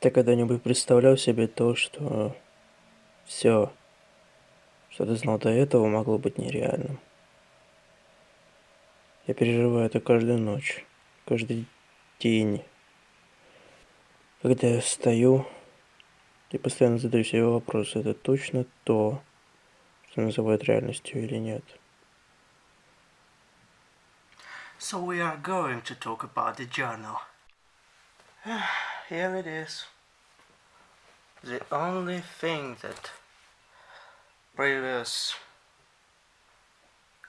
Ты когда-нибудь представлял себе то, что все, что ты знал до этого, могло быть нереальным? Я переживаю это каждую ночь, каждый день. Когда я встаю и постоянно задаю себе вопрос, это точно то, что называют реальностью или нет. So we are going to talk about the journal. Here it is. The only thing that previous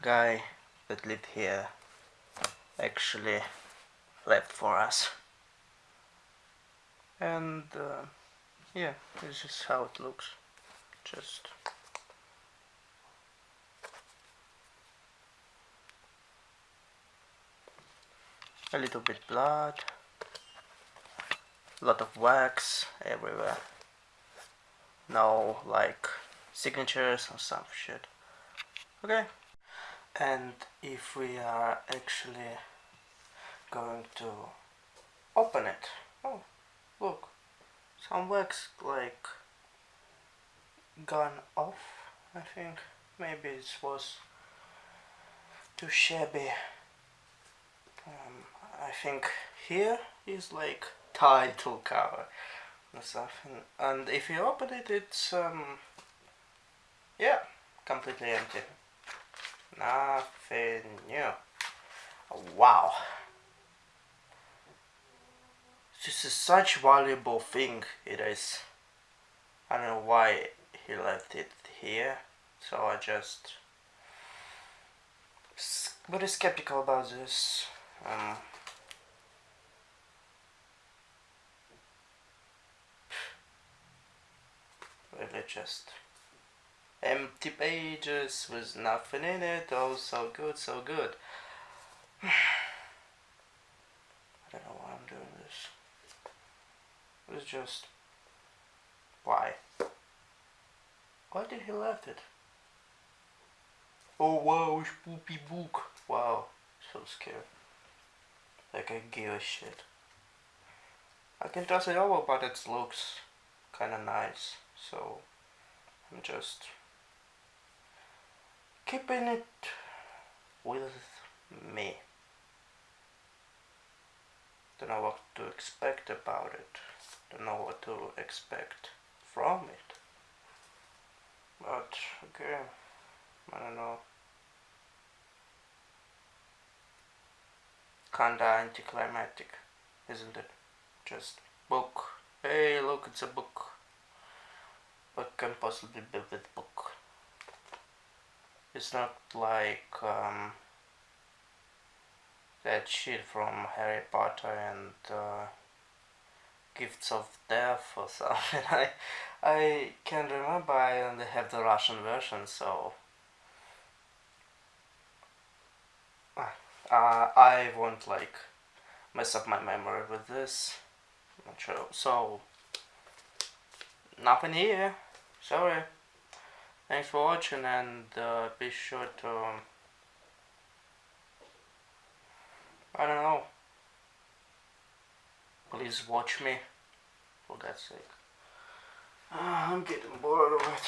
guy that lived here actually left for us. And uh, yeah, this is how it looks. Just a little bit blood a lot of wax everywhere. No like signatures or some shit. Okay. And if we are actually going to open it. Oh look. Some wax like gone off I think. Maybe it was too shabby. Um, I think here is like title cover or something and if you open it it's um yeah completely empty. Nothing new. Wow. This is such valuable thing it is. I don't know why he left it here so I just very skeptical about this. Um, just empty pages with nothing in it. Oh so good so good. I don't know why I'm doing this. It's just why? Why did he left it? Oh wow spoopy book. Wow so scared. Like I give a shit. I can toss it over but it looks. Kinda nice so I'm just keeping it with me. Don't know what to expect about it. Don't know what to expect from it. But okay I don't know. Kinda anticlimactic isn't it? Just book. Hey look it's a book what can possibly be with book? It's not like um, that shit from Harry Potter and uh, Gifts of Death or something. I I can't remember. I only have the Russian version, so uh, I won't like mess up my memory with this. Not sure. So nothing here sorry. Thanks for watching and uh, be sure to I don't know. Please watch me for God's sake. Uh, I'm getting bored of it